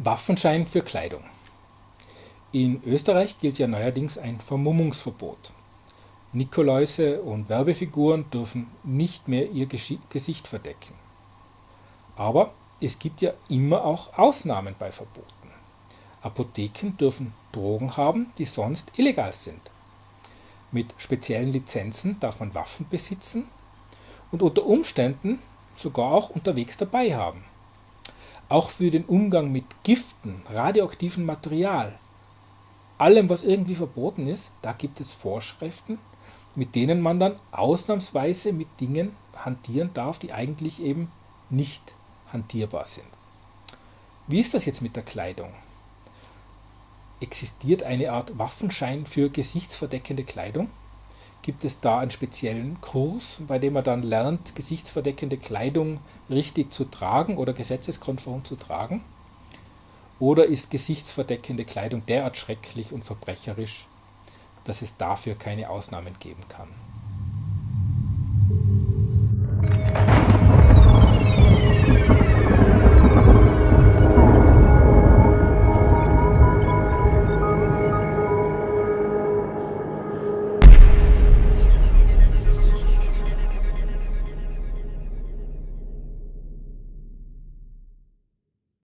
Waffenschein für Kleidung. In Österreich gilt ja neuerdings ein Vermummungsverbot. Nikoläuse und Werbefiguren dürfen nicht mehr ihr Gesicht verdecken. Aber es gibt ja immer auch Ausnahmen bei Verboten. Apotheken dürfen Drogen haben, die sonst illegal sind. Mit speziellen Lizenzen darf man Waffen besitzen und unter Umständen sogar auch unterwegs dabei haben. Auch für den Umgang mit Giften, radioaktivem Material, allem, was irgendwie verboten ist, da gibt es Vorschriften, mit denen man dann ausnahmsweise mit Dingen hantieren darf, die eigentlich eben nicht hantierbar sind. Wie ist das jetzt mit der Kleidung? Existiert eine Art Waffenschein für gesichtsverdeckende Kleidung? Gibt es da einen speziellen Kurs, bei dem man dann lernt, gesichtsverdeckende Kleidung richtig zu tragen oder gesetzeskonform zu tragen? Oder ist gesichtsverdeckende Kleidung derart schrecklich und verbrecherisch, dass es dafür keine Ausnahmen geben kann?